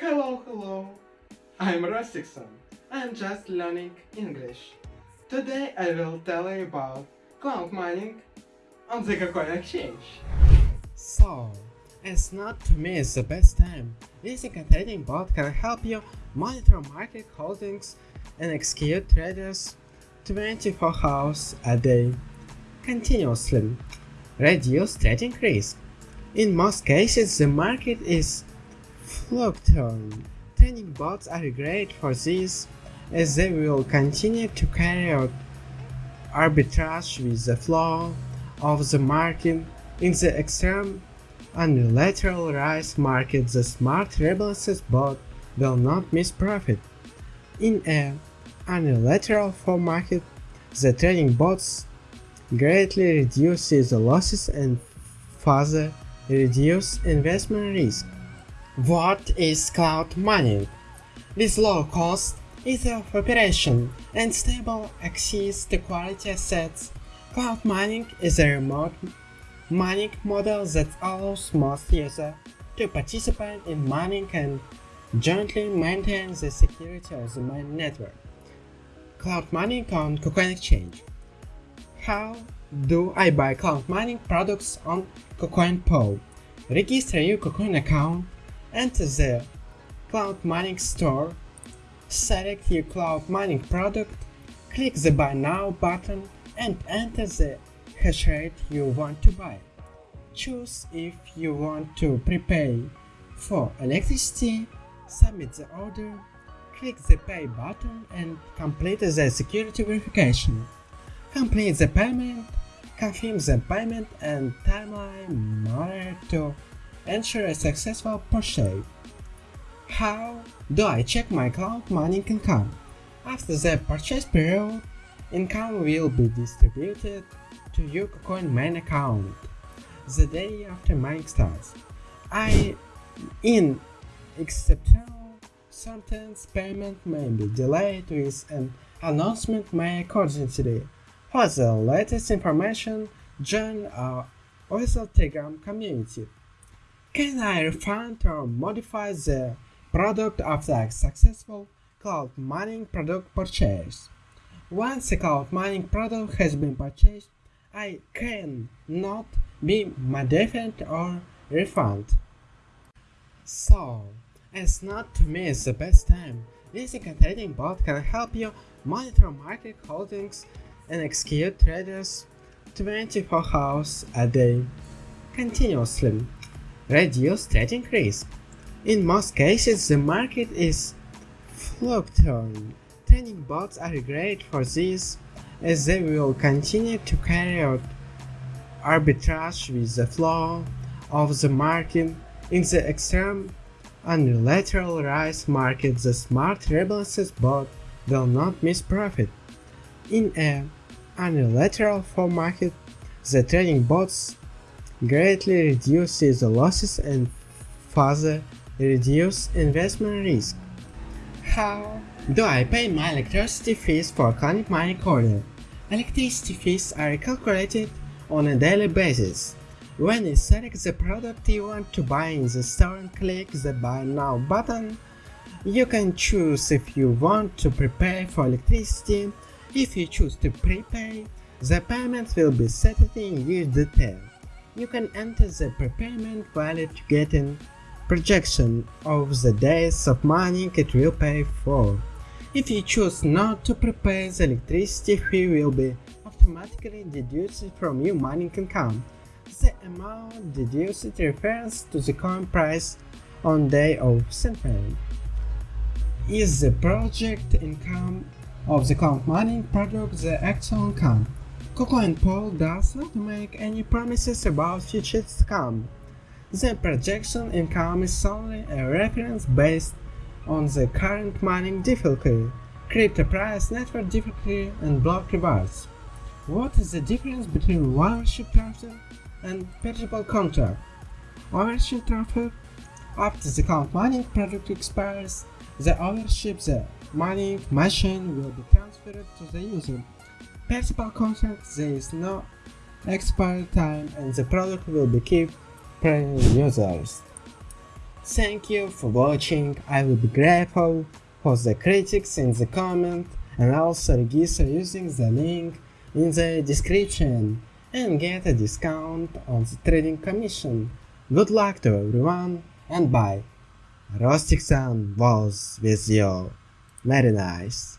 Hello, hello. I'm Rostikson. I'm just learning English. Today I will tell you about cloud mining on the KuCoin exchange. So, it's not to miss the best time. A trading bot can help you monitor market holdings and execute traders 24 hours a day continuously. Reduce trading risk. In most cases, the market is fluctuating. Trading bots are great for this as they will continue to carry out arbitrage with the flow of the market in the extreme unilateral rise market the smart rebalances bot will not miss profit. In a unilateral fall market, the trading bots greatly reduces the losses and further reduce investment risk. What is cloud mining? This low cost, ease of operation, and stable access to quality assets, cloud mining is a remote mining model that allows most users to participate in mining and jointly maintain the security of the main network. Cloud mining on KuCoin Exchange how do I buy cloud mining products on KuCoin Register your KuCoin account, enter the cloud mining store, select your cloud mining product, click the buy now button and enter the hash rate you want to buy. Choose if you want to prepay for electricity, submit the order, click the pay button and complete the security verification complete the payment, confirm the payment and timeline to ensure a successful purchase. How do I check my cloud mining income? After the purchase period, income will be distributed to your KuCoin main account the day after mining starts. I, in exceptional sometimes payment may be delayed with an announcement made accordingly. For the latest information, join our official Telegram community. Can I refund or modify the product after a successful cloud mining product purchase? Once a cloud mining product has been purchased, I can not be modified or refunded. So, as not to miss the best time, using a trading bot can help you monitor market holdings and execute traders 24 hours a day continuously. Reduce trading risk. In most cases, the market is fluctuating. Trading bots are great for this as they will continue to carry out arbitrage with the flow of the market in the extreme unilateral rise market the smart rebalances bot will not miss profit. In a unilateral fall market, the trading bots greatly reduces the losses and further reduce investment risk. How do I pay my electricity fees for Client Mining order? Electricity fees are calculated on a daily basis. When you select the product you want to buy in the store and click the Buy Now button, you can choose if you want to prepare for electricity if you choose to prepay, the payment will be set in huge detail. You can enter the prepayment value to get a projection of the days of mining it will pay for. If you choose not to prepay, the electricity fee will be automatically deducted from your mining income. The amount deduced refers to the coin price on day of settlement. Is the project income of the cloud mining product the actual income. KuCoin Pool does not make any promises about future income. The projection income is only a reference based on the current mining difficulty, crypto price, network difficulty, and block rewards. What is the difference between ownership transfer and perpetual contract? Ownership transfer after the cloud mining product expires, the ownership the mining machine will be transferred to the user. Perpetual contract there is no expiry time and the product will be kept per users. Thank you for watching, I will be grateful for the critics in the comment and also register using the link in the description and get a discount on the trading commission. Good luck to everyone and bye. Rustic was with you. Very nice.